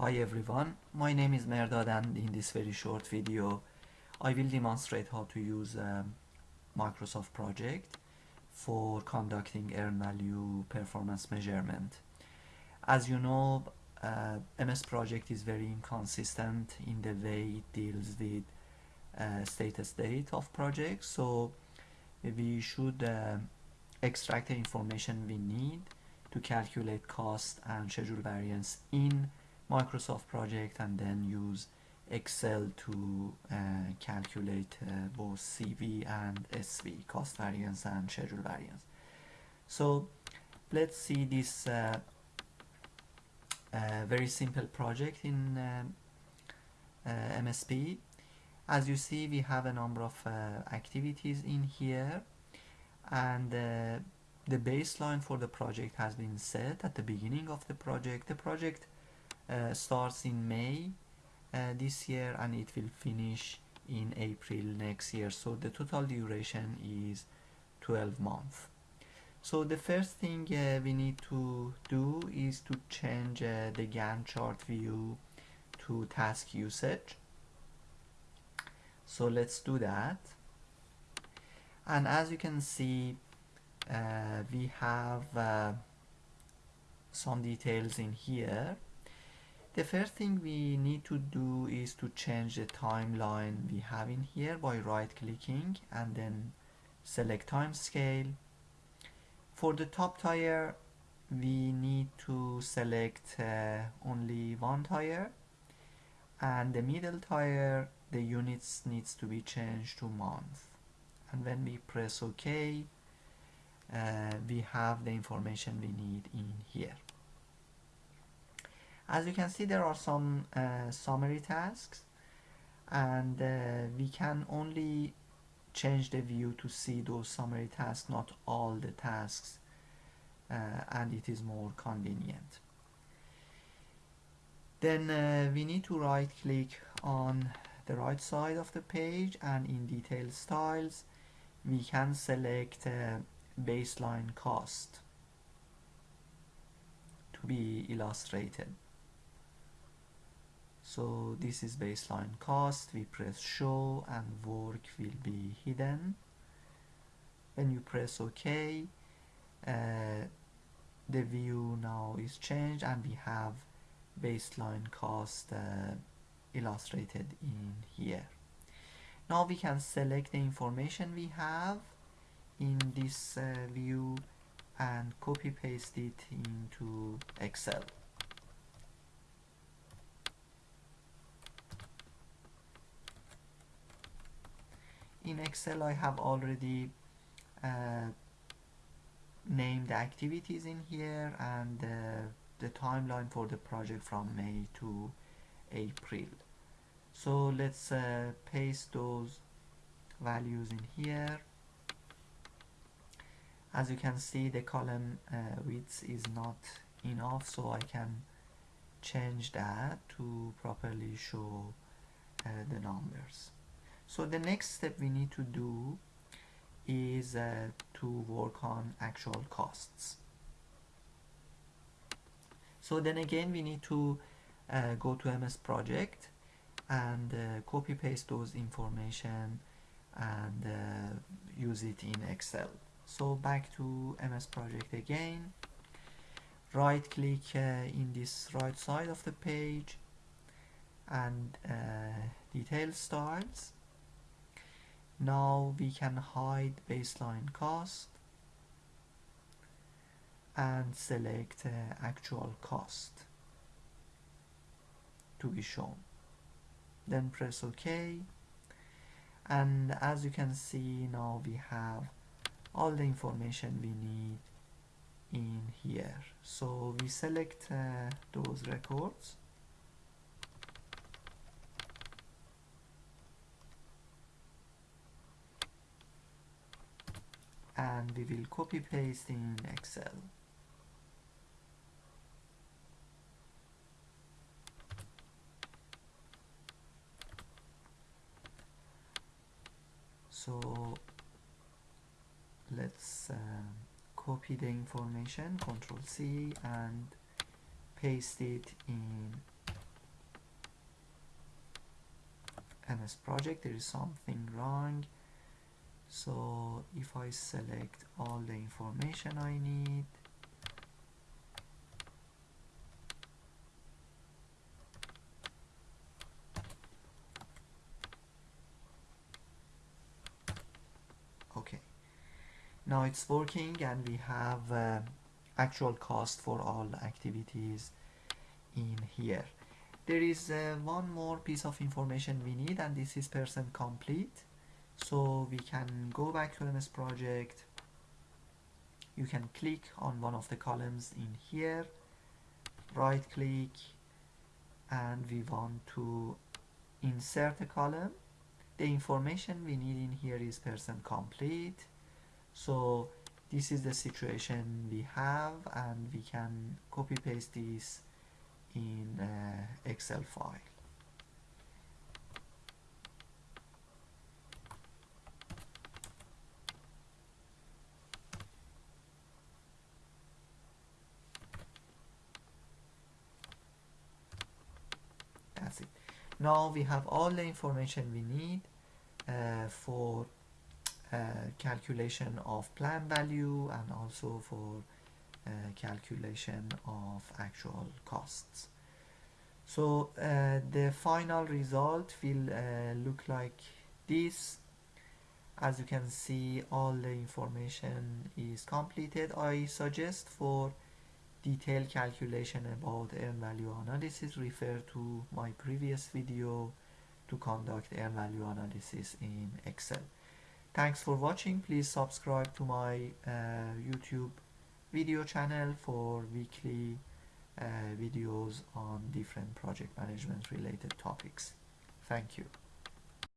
Hi everyone, my name is Merdad and in this very short video I will demonstrate how to use um, Microsoft project for conducting earn value performance measurement. As you know, uh, MS project is very inconsistent in the way it deals with uh, status date of projects so we should uh, extract the information we need to calculate cost and schedule variance in Microsoft project and then use Excel to uh, calculate uh, both CV and SV, cost variance and schedule variance. So let's see this uh, uh very simple project in um, uh, MSP. As you see, we have a number of uh, activities in here and the baseline for the project has been set at the beginning of the project. The project starts in May uh, this year and it will finish in April next year. So the total duration is 12 months. So the first thing uh, we need to do is to change uh, the Gantt chart view to task usage. So let's do that. And as you can see uh, we have uh, some details in here the first thing we need to do is to change the timeline we have in here by right clicking and then select time scale for the top tire we need to select uh, only one tire and the middle tire the units needs to be changed to month. And when we press ok uh, we have the information we need in here as you can see there are some uh, summary tasks and uh, we can only change the view to see those summary tasks not all the tasks uh, and it is more convenient. Then uh, we need to right click on the right side of the page and in detail styles we can select uh, baseline cost to be illustrated so this is baseline cost we press show and work will be hidden. When you press ok uh, the view now is changed and we have baseline cost uh, illustrated in here. Now we can select the information we have in this uh, view and copy paste it into Excel in Excel I have already uh, named the activities in here and uh, the timeline for the project from May to April. So let's uh, paste those values in here. As you can see the column uh, width is not enough so I can change that to properly show uh, the numbers so the next step we need to do is uh, to work on actual costs. So then again we need to uh, go to MS project and uh, copy paste those information and uh, use it in Excel. So back to MS project again. Right click uh, in this right side of the page and uh, detail styles now we can hide baseline cost and select uh, actual cost to be shown. Then press ok. And as you can see now we have all the information we need in here. So we select uh, those records we will copy paste in Excel. So let's uh, copy the information, Control C, and paste it in MS Project. There is something wrong so if I select all the information I need okay. Now it's working and we have uh, actual cost for all activities in here. There is uh, one more piece of information we need and this is percent complete so we can go back to MS project. You can click on one of the columns in here. Right click and we want to insert a column. The information we need in here is percent complete. So this is the situation we have and we can copy paste this in uh, Excel file that's it now we have all the information we need uh, for uh, calculation of plan value and also for uh, calculation of actual costs. So uh, the final result will uh, look like this. As you can see all the information is completed. I suggest for detailed calculation about earn value analysis refer to my previous video to conduct earn value analysis in Excel. Thanks for watching. Please subscribe to my uh, YouTube video channel for weekly uh, videos on different project management related topics. Thank you